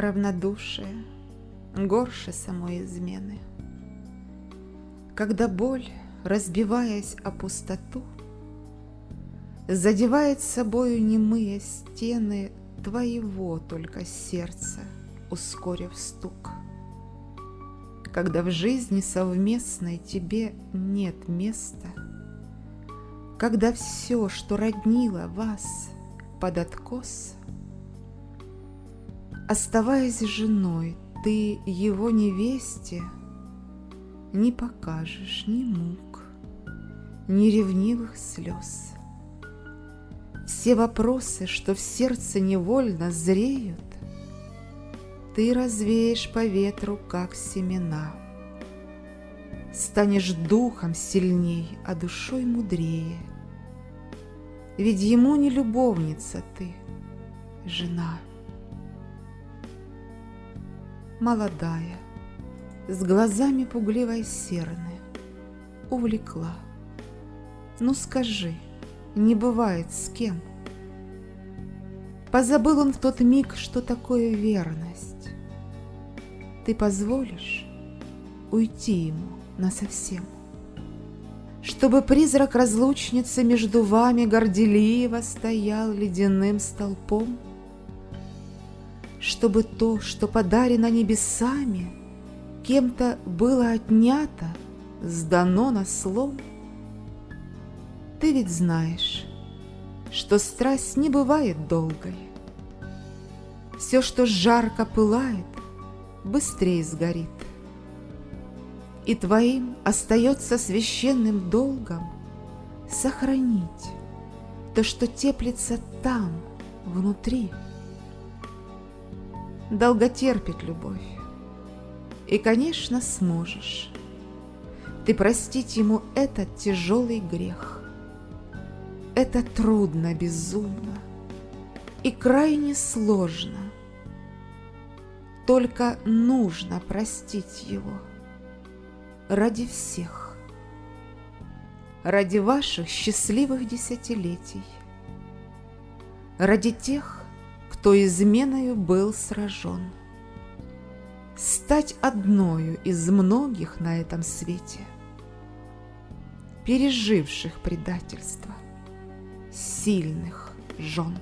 равнодушие горше самой измены. Когда боль, разбиваясь о пустоту, Задевает собою немые стены Твоего только сердца, ускорив стук. Когда в жизни совместной тебе нет места, Когда все, что роднило вас, под откос, Оставаясь женой, ты его невесте Не покажешь ни мук, ни ревнивых слез. Все вопросы, что в сердце невольно зреют, Ты развеешь по ветру, как семена. Станешь духом сильней, а душой мудрее. Ведь ему не любовница ты, жена молодая, с глазами пугливой серны, увлекла. Ну скажи, не бывает с кем? Позабыл он в тот миг, что такое верность. Ты позволишь уйти ему насовсем? Чтобы призрак разлучницы между вами горделиво стоял ледяным столпом? Чтобы то, что подарено небесами, кем-то было отнято, сдано на слом. Ты ведь знаешь, что страсть не бывает долгой. Все, что жарко пылает, быстрее сгорит. И твоим остается священным долгом сохранить то, что теплится там, внутри долготерпит любовь. И, конечно, сможешь ты простить ему этот тяжелый грех. Это трудно, безумно и крайне сложно. Только нужно простить его ради всех, ради ваших счастливых десятилетий, ради тех, кто изменою был сражен. Стать одною из многих на этом свете, переживших предательство, сильных жен.